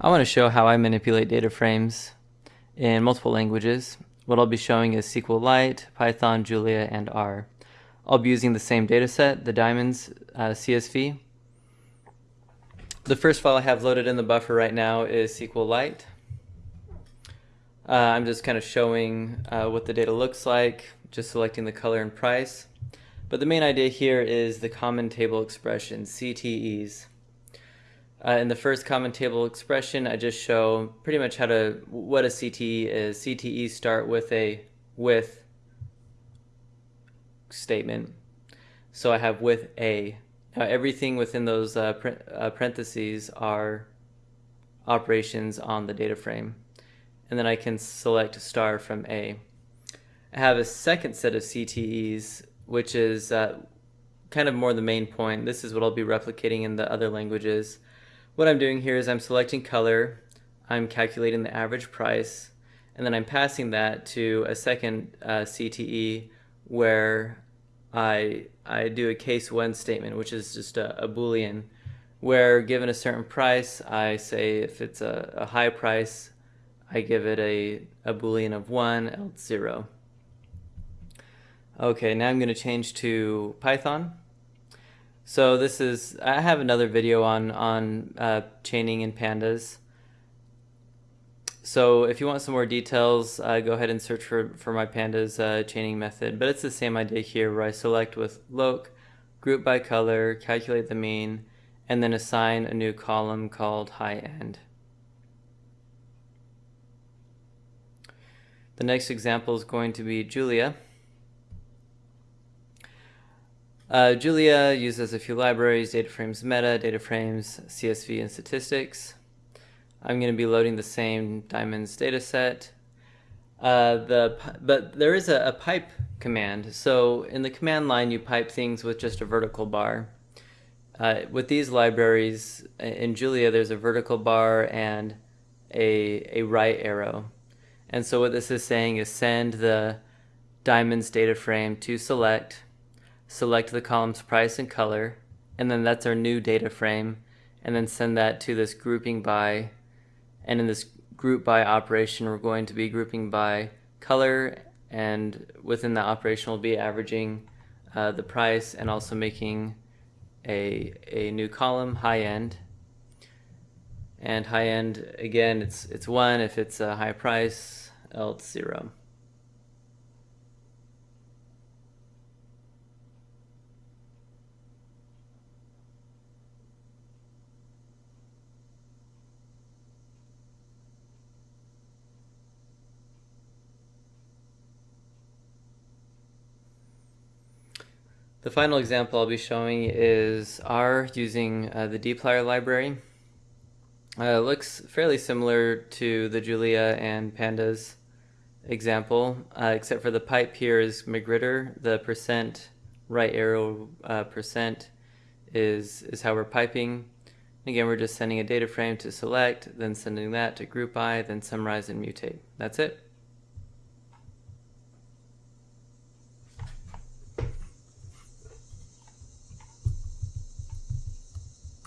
I want to show how I manipulate data frames in multiple languages. What I'll be showing is SQLite, Python, Julia, and R. I'll be using the same dataset, the Diamonds uh, CSV. The first file I have loaded in the buffer right now is SQLite. Uh, I'm just kind of showing uh, what the data looks like, just selecting the color and price. But the main idea here is the common table expressions, CTEs. Uh, in the first common table expression, I just show pretty much how to, what a CTE is. CTEs start with a with statement. So I have with a. Now everything within those uh, uh, parentheses are operations on the data frame. And then I can select star from A. I have a second set of CTEs, which is uh, kind of more the main point. This is what I'll be replicating in the other languages. What I'm doing here is I'm selecting color, I'm calculating the average price, and then I'm passing that to a second uh, CTE where I, I do a case when statement, which is just a, a Boolean, where given a certain price, I say if it's a, a high price, I give it a, a Boolean of 1, else 0. Okay, now I'm going to change to Python. So this is, I have another video on, on uh, chaining in pandas. So if you want some more details, uh, go ahead and search for, for my pandas uh, chaining method. But it's the same idea here where I select with loc, group by color, calculate the mean, and then assign a new column called high end. The next example is going to be Julia. Uh, Julia uses a few libraries, DataFrames Meta, DataFrames CSV, and Statistics. I'm going to be loading the same Diamonds dataset. Uh, the, but there is a, a, pipe command. So in the command line, you pipe things with just a vertical bar. Uh, with these libraries, in Julia, there's a vertical bar and a, a right arrow. And so what this is saying is send the Diamonds data frame to select select the columns price and color, and then that's our new data frame, and then send that to this grouping by, and in this group by operation, we're going to be grouping by color, and within that operation, we'll be averaging uh, the price and also making a, a new column, high end. And high end, again, it's, it's one if it's a high price, else zero. The final example I'll be showing is R using uh, the dplyr library. Uh, looks fairly similar to the Julia and Pandas example, uh, except for the pipe here is magrittr. The percent right arrow uh, percent is, is how we're piping. Again, we're just sending a data frame to select, then sending that to group by, then summarize and mutate. That's it.